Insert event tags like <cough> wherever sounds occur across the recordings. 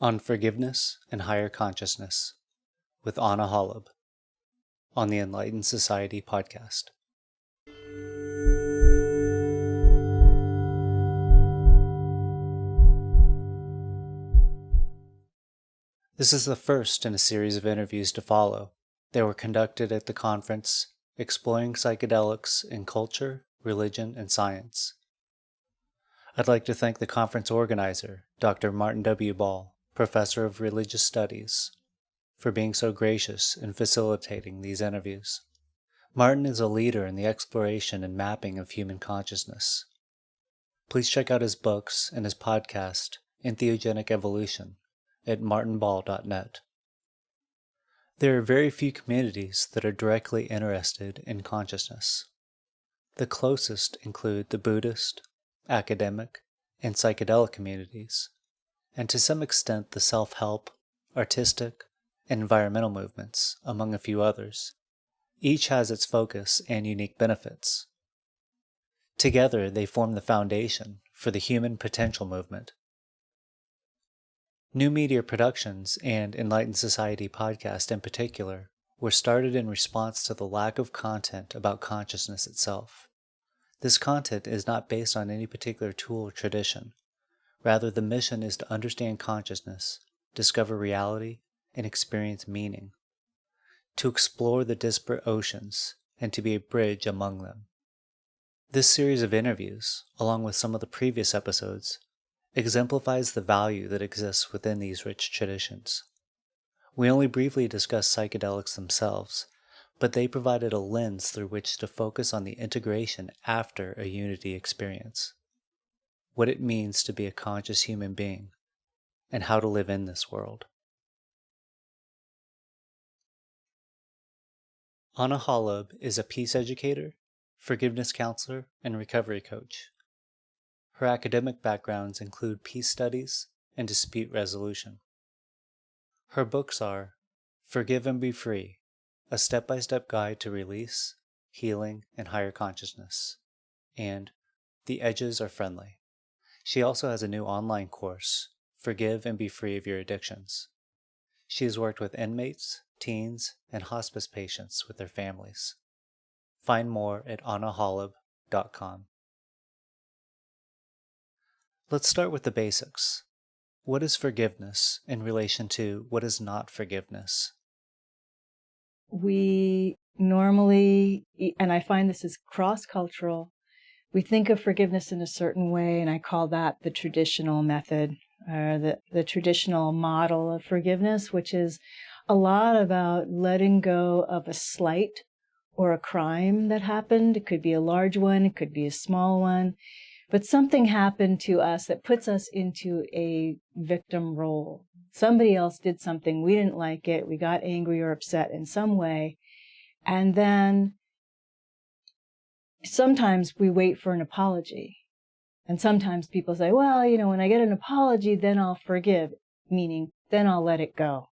on forgiveness and higher consciousness with Ana Holub on the Enlightened Society podcast. This is the first in a series of interviews to follow. They were conducted at the conference Exploring Psychedelics in Culture, Religion, and Science. I'd like to thank the conference organizer, Dr. Martin W. Ball, Professor of Religious Studies, for being so gracious in facilitating these interviews. Martin is a leader in the exploration and mapping of human consciousness. Please check out his books and his podcast, Entheogenic Evolution, at martinball.net. There are very few communities that are directly interested in consciousness. The closest include the Buddhist, academic, and psychedelic communities, and to some extent the self-help, artistic, and environmental movements, among a few others. Each has its focus and unique benefits. Together, they form the foundation for the Human Potential Movement. New Media Productions and Enlightened Society podcast in particular were started in response to the lack of content about consciousness itself. This content is not based on any particular tool or tradition, Rather, the mission is to understand consciousness, discover reality, and experience meaning, to explore the disparate oceans, and to be a bridge among them. This series of interviews, along with some of the previous episodes, exemplifies the value that exists within these rich traditions. We only briefly discussed psychedelics themselves, but they provided a lens through which to focus on the integration after a unity experience what it means to be a conscious human being, and how to live in this world. Ana Holub is a peace educator, forgiveness counselor, and recovery coach. Her academic backgrounds include peace studies and dispute resolution. Her books are Forgive and Be Free, a step by step guide to release, healing, and higher consciousness, and The Edges Are Friendly. She also has a new online course, Forgive and Be Free of Your Addictions. She has worked with inmates, teens, and hospice patients with their families. Find more at anaholub.com. Let's start with the basics. What is forgiveness in relation to what is not forgiveness? We normally, and I find this is cross cultural, we think of forgiveness in a certain way, and I call that the traditional method or the, the traditional model of forgiveness, which is a lot about letting go of a slight or a crime that happened. It could be a large one, it could be a small one, but something happened to us that puts us into a victim role. Somebody else did something, we didn't like it, we got angry or upset in some way, and then sometimes we wait for an apology. And sometimes people say, well, you know, when I get an apology, then I'll forgive, meaning then I'll let it go.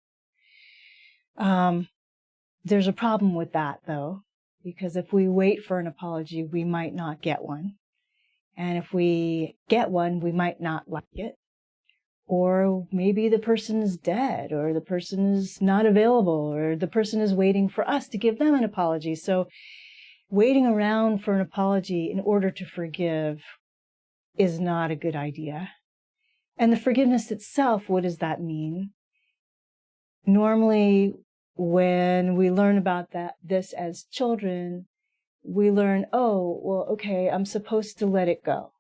Um, there's a problem with that, though, because if we wait for an apology, we might not get one. And if we get one, we might not like it. Or maybe the person is dead, or the person is not available, or the person is waiting for us to give them an apology. So waiting around for an apology in order to forgive is not a good idea. And the forgiveness itself, what does that mean? Normally, when we learn about that, this as children, we learn, oh, well, okay, I'm supposed to let it go.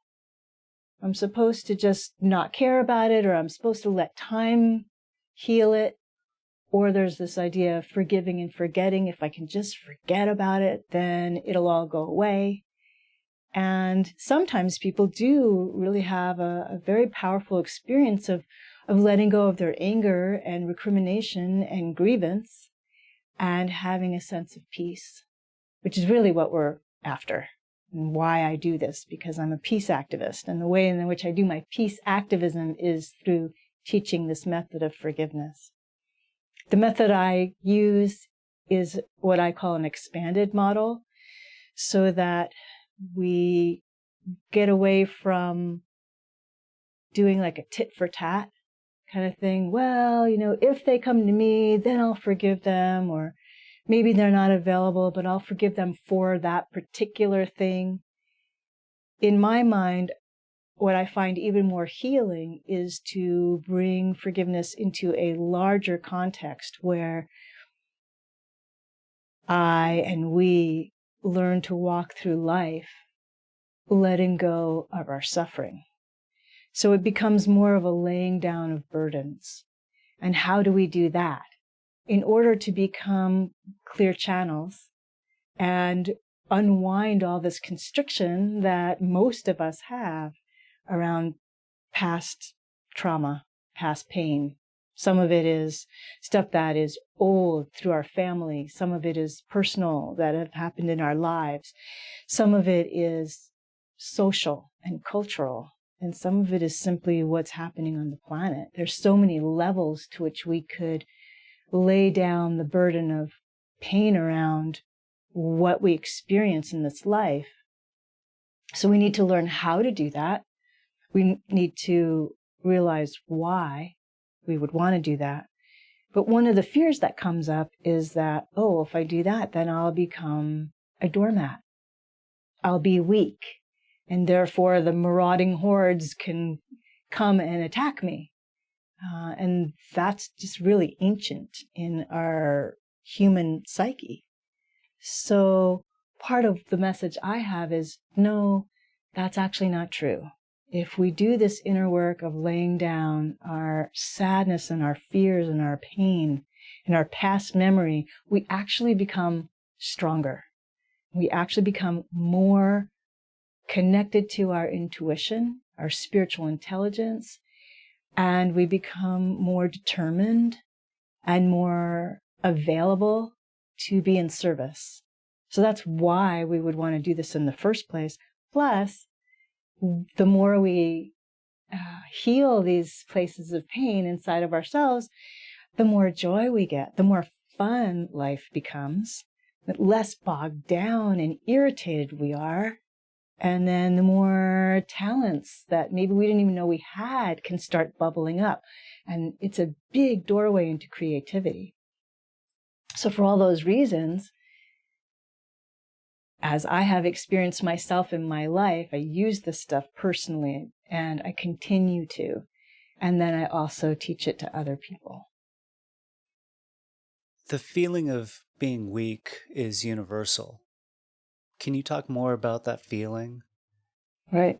I'm supposed to just not care about it, or I'm supposed to let time heal it. Or there's this idea of forgiving and forgetting. If I can just forget about it, then it'll all go away. And sometimes people do really have a, a very powerful experience of, of letting go of their anger and recrimination and grievance and having a sense of peace, which is really what we're after and why I do this, because I'm a peace activist. And the way in which I do my peace activism is through teaching this method of forgiveness. The method I use is what I call an expanded model so that we get away from doing like a tit for tat kind of thing. Well, you know, if they come to me, then I'll forgive them, or maybe they're not available, but I'll forgive them for that particular thing. In my mind, what I find even more healing is to bring forgiveness into a larger context where I and we learn to walk through life letting go of our suffering. So it becomes more of a laying down of burdens. And how do we do that? In order to become clear channels and unwind all this constriction that most of us have around past trauma, past pain. Some of it is stuff that is old through our family. Some of it is personal that have happened in our lives. Some of it is social and cultural. And some of it is simply what's happening on the planet. There's so many levels to which we could lay down the burden of pain around what we experience in this life. So we need to learn how to do that. We need to realize why we would want to do that. But one of the fears that comes up is that, oh, if I do that, then I'll become a doormat. I'll be weak and therefore the marauding hordes can come and attack me. Uh, and that's just really ancient in our human psyche. So part of the message I have is no, that's actually not true. If we do this inner work of laying down our sadness and our fears and our pain and our past memory, we actually become stronger. We actually become more connected to our intuition, our spiritual intelligence, and we become more determined and more available to be in service. So that's why we would want to do this in the first place. Plus, the more we uh, heal these places of pain inside of ourselves, the more joy we get, the more fun life becomes, the less bogged down and irritated we are, and then the more talents that maybe we didn't even know we had can start bubbling up. And it's a big doorway into creativity. So, for all those reasons, as I have experienced myself in my life, I use this stuff personally and I continue to. And then I also teach it to other people. The feeling of being weak is universal. Can you talk more about that feeling? Right.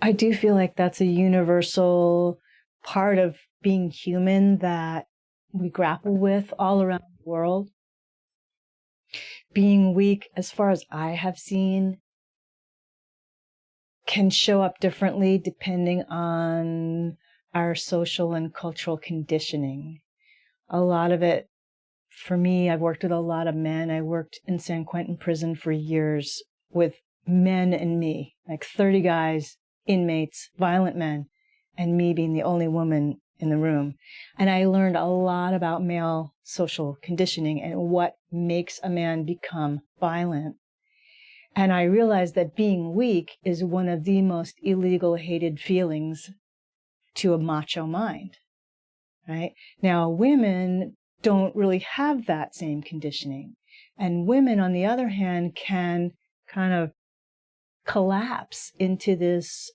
I do feel like that's a universal part of being human that we grapple with all around the world. Being weak, as far as I have seen, can show up differently depending on our social and cultural conditioning. A lot of it for me, I've worked with a lot of men. I worked in San Quentin prison for years with men and me, like 30 guys, inmates, violent men, and me being the only woman in the room. And I learned a lot about male social conditioning and what makes a man become violent. And I realized that being weak is one of the most illegal, hated feelings to a macho mind. Right? Now, women don't really have that same conditioning. And women, on the other hand, can kind of collapse into this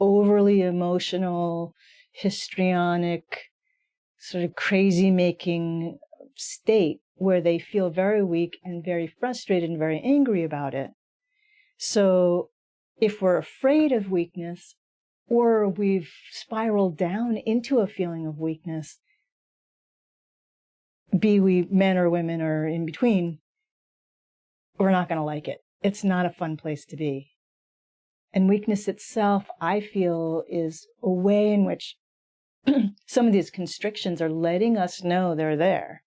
overly emotional, histrionic, sort of crazy making state where they feel very weak and very frustrated and very angry about it. So if we're afraid of weakness or we've spiraled down into a feeling of weakness, be we men or women or in between, we're not going to like it. It's not a fun place to be. And weakness itself, I feel, is a way in which <clears throat> some of these constrictions are letting us know they're there.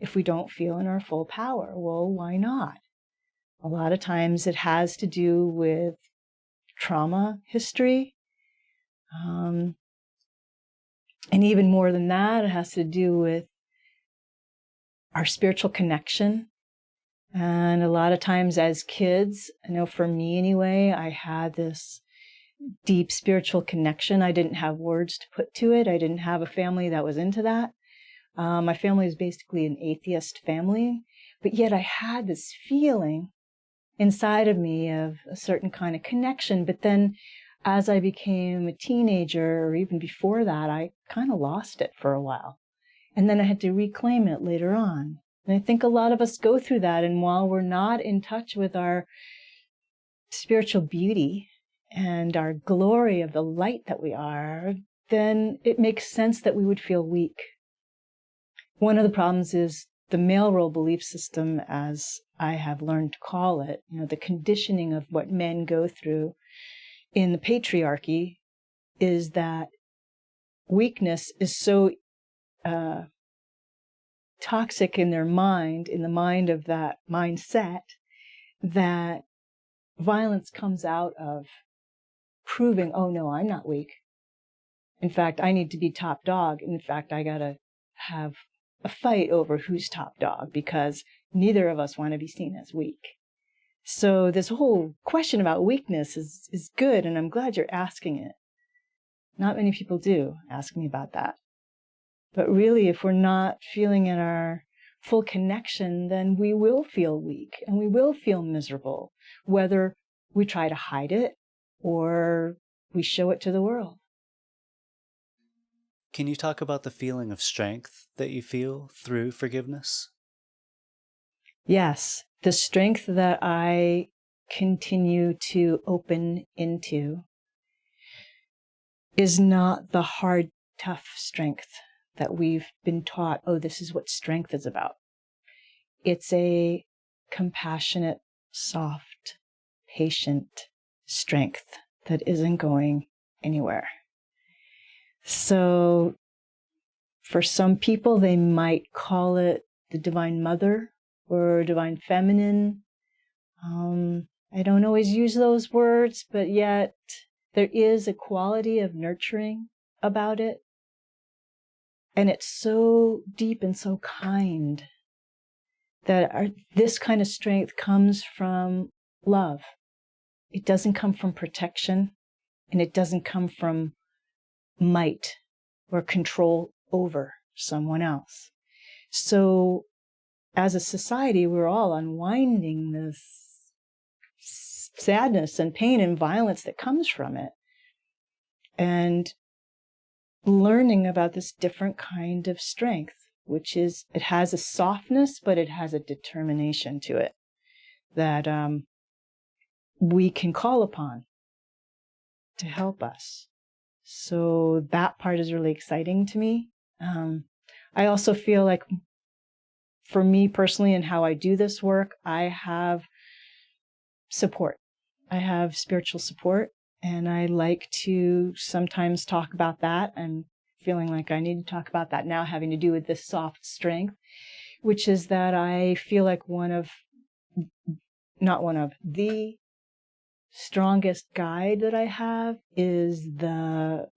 If we don't feel in our full power, well, why not? A lot of times it has to do with trauma history. Um, and even more than that, it has to do with our spiritual connection. And a lot of times as kids, I know for me anyway, I had this deep spiritual connection. I didn't have words to put to it. I didn't have a family that was into that. Um, my family is basically an atheist family, but yet I had this feeling inside of me of a certain kind of connection. But then as I became a teenager, or even before that, I kind of lost it for a while. And then I had to reclaim it later on. And I think a lot of us go through that. And while we're not in touch with our spiritual beauty and our glory of the light that we are, then it makes sense that we would feel weak. One of the problems is the male role belief system, as I have learned to call it, you know, the conditioning of what men go through in the patriarchy is that weakness is so uh, toxic in their mind, in the mind of that mindset, that violence comes out of proving, oh no, I'm not weak. In fact, I need to be top dog. In fact, I gotta have a fight over who's top dog because neither of us want to be seen as weak. So this whole question about weakness is, is good, and I'm glad you're asking it. Not many people do ask me about that. But really, if we're not feeling in our full connection, then we will feel weak and we will feel miserable, whether we try to hide it or we show it to the world. Can you talk about the feeling of strength that you feel through forgiveness? Yes, the strength that I continue to open into is not the hard, tough strength that we've been taught, oh, this is what strength is about. It's a compassionate, soft, patient strength that isn't going anywhere. So for some people, they might call it the Divine Mother or Divine Feminine. Um, I don't always use those words, but yet there is a quality of nurturing about it and it's so deep and so kind that our, this kind of strength comes from love. It doesn't come from protection and it doesn't come from might or control over someone else. So as a society, we're all unwinding this sadness and pain and violence that comes from it. And learning about this different kind of strength, which is it has a softness, but it has a determination to it that um, we can call upon to help us. So that part is really exciting to me. Um, I also feel like for me personally and how I do this work, I have support. I have spiritual support and I like to sometimes talk about that and feeling like I need to talk about that now, having to do with this soft strength, which is that I feel like one of, not one of, the strongest guide that I have is the,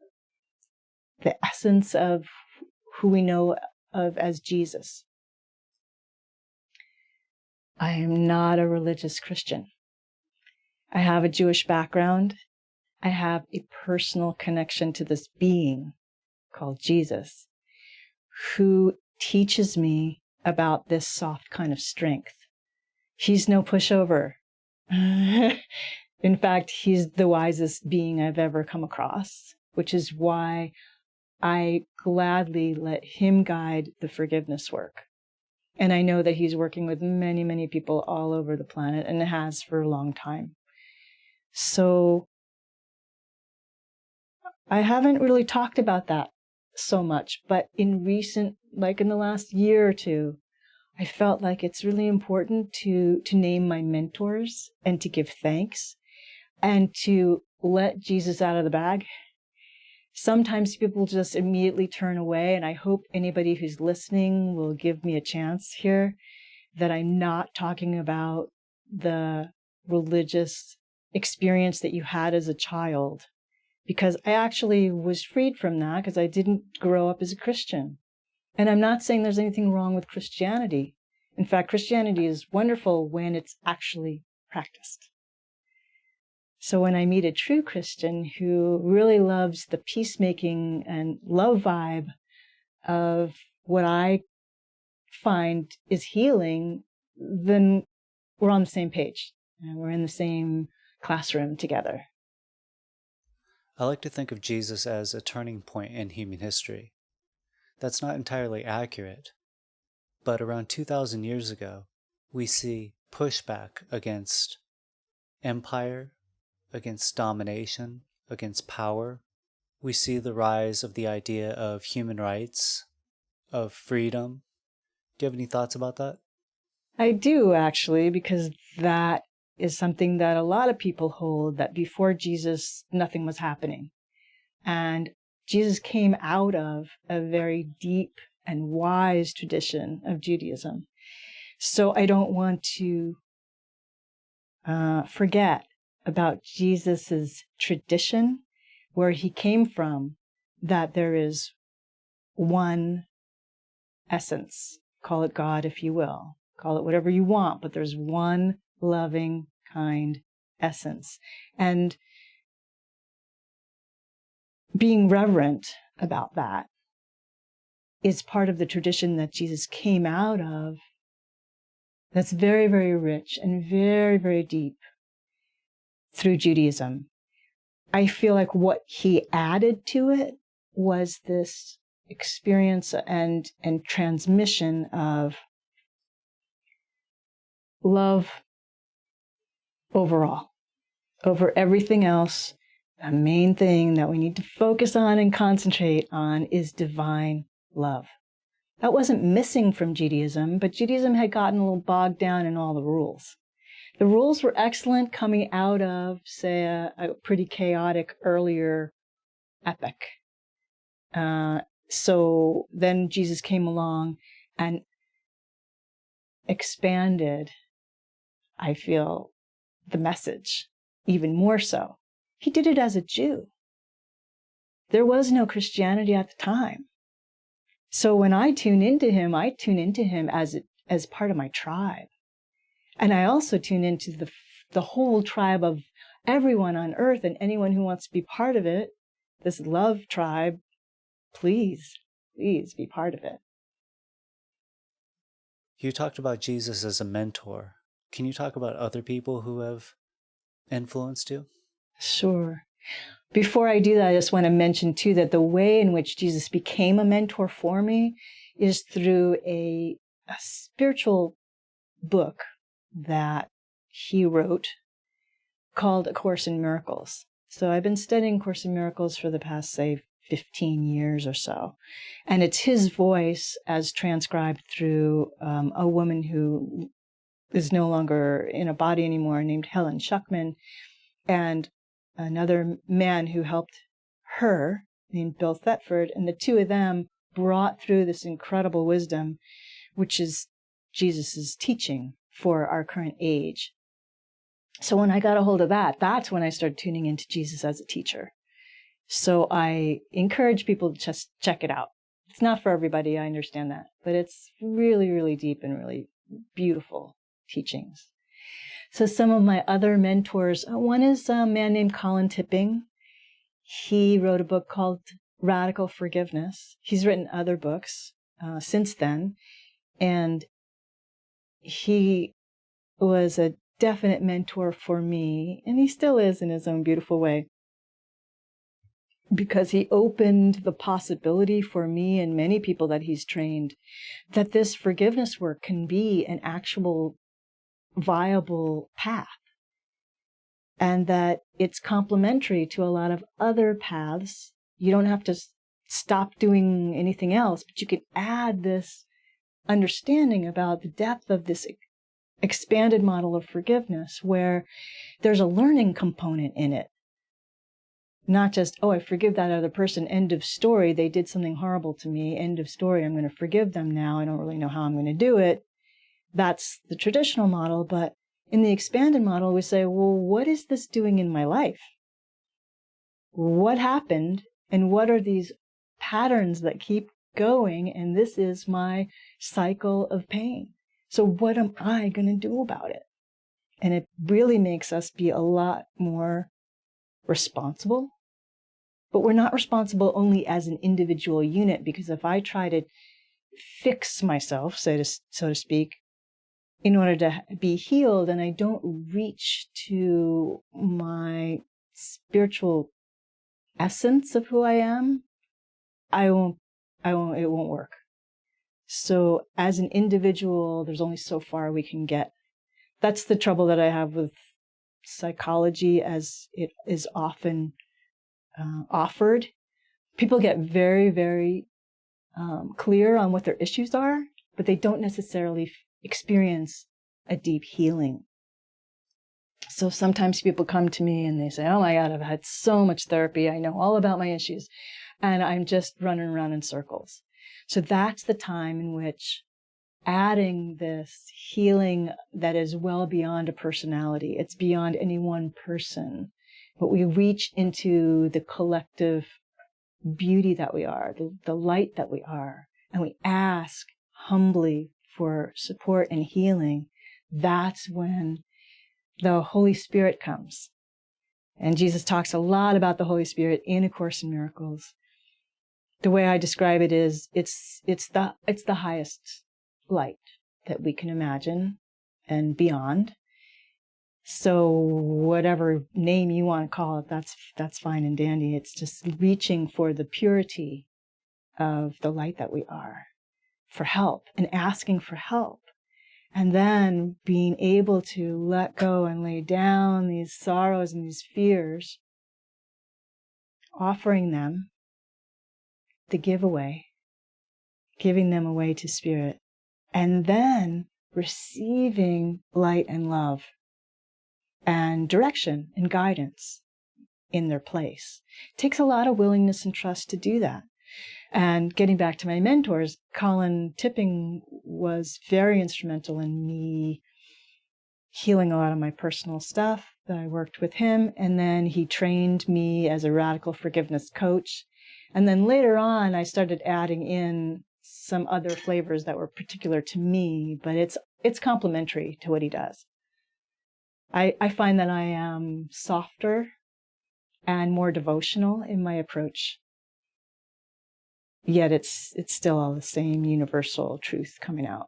the essence of who we know of as Jesus. I am not a religious Christian. I have a Jewish background I have a personal connection to this being called Jesus who teaches me about this soft kind of strength. He's no pushover. <laughs> In fact, he's the wisest being I've ever come across, which is why I gladly let him guide the forgiveness work. And I know that he's working with many, many people all over the planet and has for a long time. So I haven't really talked about that so much, but in recent, like in the last year or two, I felt like it's really important to, to name my mentors and to give thanks and to let Jesus out of the bag. Sometimes people just immediately turn away, and I hope anybody who's listening will give me a chance here that I'm not talking about the religious experience that you had as a child because I actually was freed from that because I didn't grow up as a Christian. And I'm not saying there's anything wrong with Christianity. In fact, Christianity is wonderful when it's actually practiced. So when I meet a true Christian who really loves the peacemaking and love vibe of what I find is healing, then we're on the same page and we're in the same classroom together. I like to think of Jesus as a turning point in human history. That's not entirely accurate, but around 2,000 years ago, we see pushback against empire, against domination, against power. We see the rise of the idea of human rights, of freedom. Do you have any thoughts about that? I do actually, because that is something that a lot of people hold that before Jesus, nothing was happening. And Jesus came out of a very deep and wise tradition of Judaism. So I don't want to uh, forget about Jesus's tradition, where he came from, that there is one essence. Call it God, if you will. Call it whatever you want, but there's one loving, kind essence. And being reverent about that is part of the tradition that Jesus came out of that's very, very rich and very, very deep through Judaism. I feel like what he added to it was this experience and, and transmission of love overall, over everything else. The main thing that we need to focus on and concentrate on is divine love. That wasn't missing from Judaism, but Judaism had gotten a little bogged down in all the rules. The rules were excellent coming out of, say, a, a pretty chaotic earlier epic. Uh, so then Jesus came along and expanded, I feel, the message even more so. He did it as a Jew. There was no Christianity at the time. So when I tune into him, I tune into him as as part of my tribe. And I also tune into the the whole tribe of everyone on earth and anyone who wants to be part of it. This love tribe, please, please be part of it. You talked about Jesus as a mentor. Can you talk about other people who have influenced you? Sure. Before I do that, I just want to mention too that the way in which Jesus became a mentor for me is through a, a spiritual book that he wrote called A Course in Miracles. So I've been studying Course in Miracles for the past, say, 15 years or so. And it's his voice as transcribed through um, a woman who is no longer in a body anymore named Helen Schucman. And another man who helped her named Bill Thetford, and the two of them brought through this incredible wisdom, which is Jesus's teaching for our current age. So when I got a hold of that, that's when I started tuning into Jesus as a teacher. So I encourage people to just check it out. It's not for everybody, I understand that, but it's really, really deep and really beautiful teachings. So some of my other mentors, uh, one is a man named Colin Tipping. He wrote a book called Radical Forgiveness. He's written other books uh, since then, and he was a definite mentor for me, and he still is in his own beautiful way. Because he opened the possibility for me and many people that he's trained that this forgiveness work can be an actual viable path and that it's complementary to a lot of other paths. You don't have to stop doing anything else, but you can add this understanding about the depth of this expanded model of forgiveness where there's a learning component in it. Not just, oh, I forgive that other person, end of story. They did something horrible to me, end of story. I'm going to forgive them now. I don't really know how I'm going to do it. That's the traditional model. But in the expanded model, we say, well, what is this doing in my life? What happened? And what are these patterns that keep going? And this is my cycle of pain. So what am I going to do about it? And it really makes us be a lot more responsible. But we're not responsible only as an individual unit because if I try to fix myself, so to, so to speak, in order to be healed and I don't reach to my spiritual essence of who I am, I won't, I won't, it won't work. So as an individual, there's only so far we can get. That's the trouble that I have with psychology as it is often uh, offered. People get very, very um, clear on what their issues are, but they don't necessarily experience a deep healing. So sometimes people come to me and they say, Oh my God, I've had so much therapy. I know all about my issues. And I'm just running around in circles. So that's the time in which adding this healing that is well beyond a personality, it's beyond any one person, but we reach into the collective beauty that we are, the, the light that we are, and we ask humbly for support and healing, that's when the Holy Spirit comes. And Jesus talks a lot about the Holy Spirit in A Course in Miracles the way I describe it is it's it's the it's the highest light that we can imagine and beyond. So whatever name you want to call it, that's that's fine and dandy. It's just reaching for the purity of the light that we are for help and asking for help. And then being able to let go and lay down these sorrows and these fears, offering them the giveaway, giving them away to spirit, and then receiving light and love and direction and guidance in their place. It takes a lot of willingness and trust to do that. And getting back to my mentors, Colin Tipping was very instrumental in me healing a lot of my personal stuff that I worked with him. And then he trained me as a radical forgiveness coach. And then later on, I started adding in some other flavors that were particular to me, but it's it's complementary to what he does. I, I find that I am softer and more devotional in my approach. Yet it's it's still all the same universal truth coming out.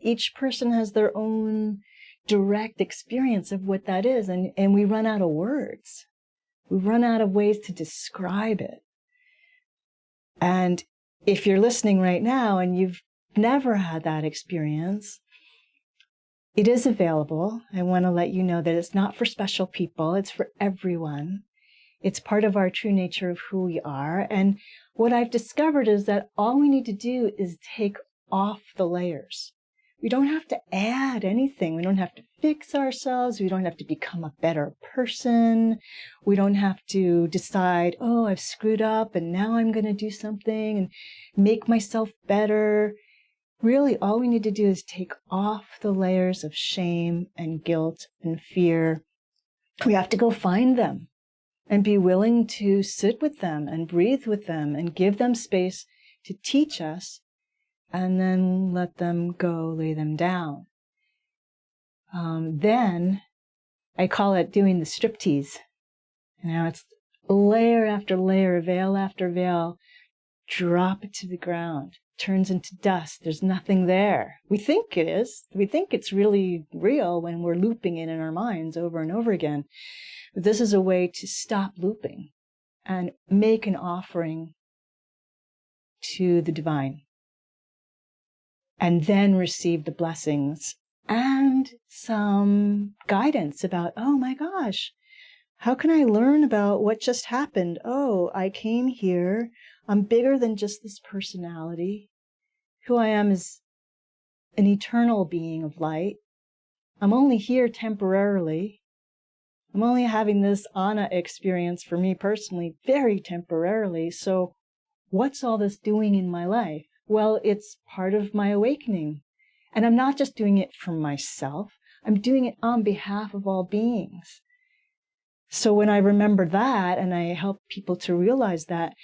Each person has their own direct experience of what that is, and, and we run out of words. We run out of ways to describe it. And if you're listening right now and you've never had that experience, it is available. I want to let you know that it's not for special people, it's for everyone. It's part of our true nature of who we are. And what I've discovered is that all we need to do is take off the layers. We don't have to add anything. We don't have to fix ourselves. We don't have to become a better person. We don't have to decide, oh, I've screwed up and now I'm going to do something and make myself better. Really, all we need to do is take off the layers of shame and guilt and fear. We have to go find them and be willing to sit with them and breathe with them and give them space to teach us and then let them go, lay them down. Um, then I call it doing the striptease. Now it's layer after layer, veil after veil, drop it to the ground, turns into dust. There's nothing there. We think it is. We think it's really real when we're looping it in our minds over and over again. This is a way to stop looping and make an offering to the divine and then receive the blessings and some guidance about, oh my gosh, how can I learn about what just happened? Oh, I came here. I'm bigger than just this personality. Who I am is an eternal being of light. I'm only here temporarily. I'm only having this Ana experience for me personally, very temporarily. So, what's all this doing in my life? Well, it's part of my awakening. And I'm not just doing it for myself, I'm doing it on behalf of all beings. So when I remember that and I help people to realize that,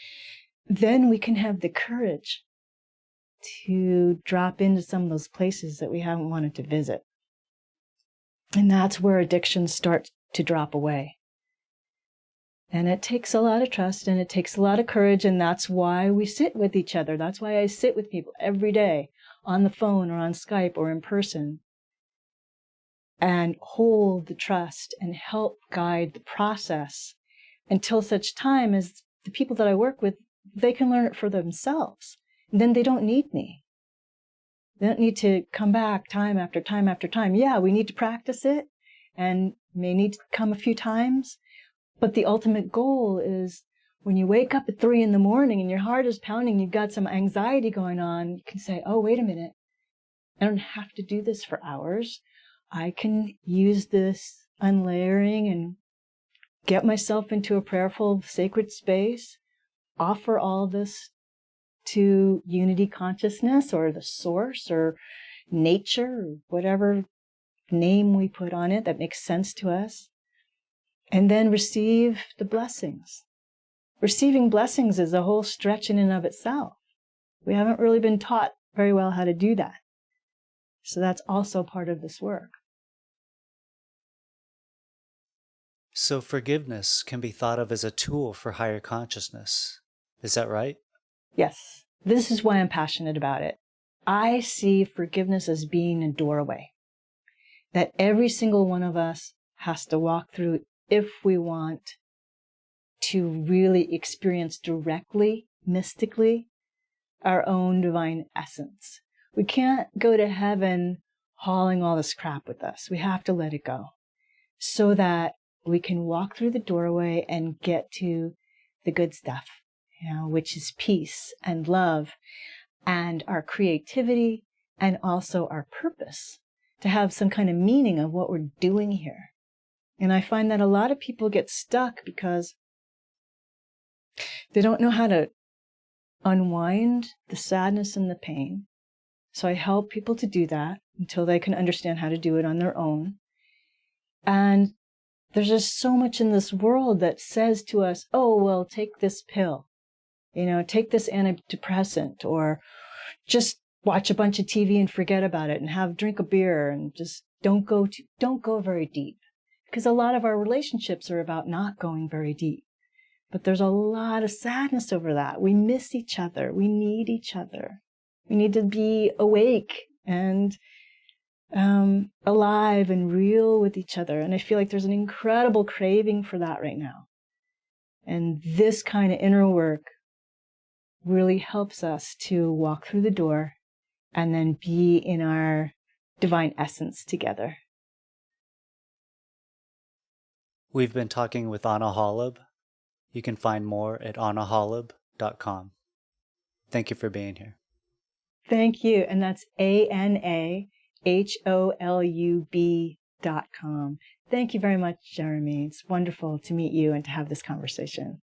then we can have the courage to drop into some of those places that we haven't wanted to visit. And that's where addiction starts to drop away. And it takes a lot of trust and it takes a lot of courage. And that's why we sit with each other. That's why I sit with people every day on the phone or on Skype or in person and hold the trust and help guide the process until such time as the people that I work with, they can learn it for themselves. And then they don't need me. They don't need to come back time after time after time. Yeah, we need to practice it and may need to come a few times. But the ultimate goal is when you wake up at three in the morning and your heart is pounding, you've got some anxiety going on, you can say, oh, wait a minute. I don't have to do this for hours. I can use this unlayering and get myself into a prayerful, sacred space, offer all this to unity consciousness or the source or nature or whatever name we put on it that makes sense to us, and then receive the blessings. Receiving blessings is a whole stretch in and of itself. We haven't really been taught very well how to do that. So that's also part of this work. So forgiveness can be thought of as a tool for higher consciousness. Is that right? Yes. This is why I'm passionate about it. I see forgiveness as being a doorway that every single one of us has to walk through if we want to really experience directly, mystically, our own divine essence. We can't go to heaven hauling all this crap with us. We have to let it go so that we can walk through the doorway and get to the good stuff, you know, which is peace and love and our creativity and also our purpose to have some kind of meaning of what we're doing here. And I find that a lot of people get stuck because they don't know how to unwind the sadness and the pain. So I help people to do that until they can understand how to do it on their own. And there's just so much in this world that says to us, oh, well, take this pill, you know, take this antidepressant, or just watch a bunch of TV and forget about it and have drink a beer and just don't go to, don't go very deep. Because a lot of our relationships are about not going very deep. But there's a lot of sadness over that. We miss each other. We need each other. We need to be awake and um, alive and real with each other. And I feel like there's an incredible craving for that right now. And this kind of inner work really helps us to walk through the door and then be in our divine essence together. We've been talking with Ana Holub. You can find more at anaholub.com. Thank you for being here. Thank you. And that's A N A H O L U B dot com. Thank you very much, Jeremy. It's wonderful to meet you and to have this conversation.